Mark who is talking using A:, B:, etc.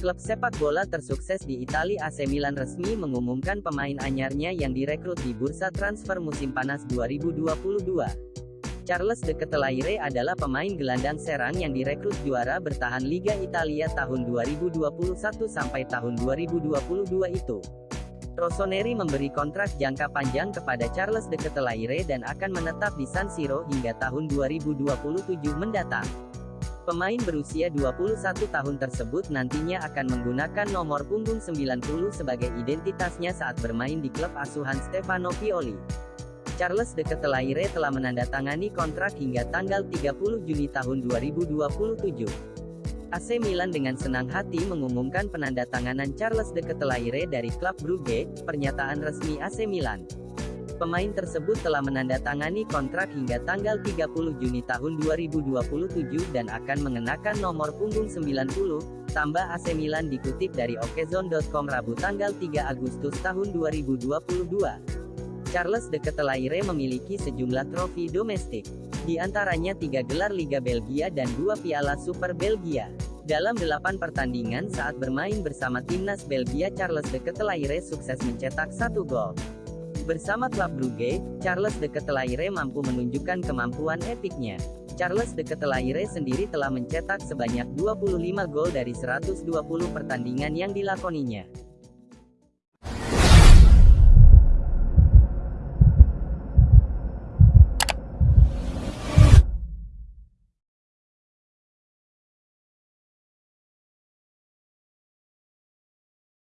A: Klub sepak bola tersukses di Italia AC Milan resmi mengumumkan pemain anyarnya yang direkrut di bursa transfer musim panas 2022. Charles de Ketelaere adalah pemain gelandang serang yang direkrut juara bertahan Liga Italia tahun 2021 sampai tahun 2022 itu. Rossoneri memberi kontrak jangka panjang kepada Charles de Ketelaere dan akan menetap di San Siro hingga tahun 2027 mendatang. Pemain berusia 21 tahun tersebut nantinya akan menggunakan nomor punggung 90 sebagai identitasnya saat bermain di klub asuhan Stefano Pioli. Charles de Ketelaere telah menandatangani kontrak hingga tanggal 30 Juni tahun 2027. AC Milan dengan senang hati mengumumkan penandatanganan Charles de Ketelaere dari klub Brugge, pernyataan resmi AC Milan. Pemain tersebut telah menandatangani kontrak hingga tanggal 30 Juni tahun 2027 dan akan mengenakan nomor punggung 90, tambah AC Milan dikutip dari okezone.com Rabu tanggal 3 Agustus tahun 2022. Charles de Ketelaere memiliki sejumlah trofi domestik, di antaranya tiga gelar Liga Belgia dan dua piala Super Belgia. Dalam delapan pertandingan saat bermain bersama timnas Belgia Charles de Ketelaere sukses mencetak satu gol. Bersama klub Brugge, Charles de Ketelaere mampu menunjukkan kemampuan epiknya. Charles de Ketelaere sendiri telah mencetak sebanyak 25 gol dari 120 pertandingan yang dilakoninya.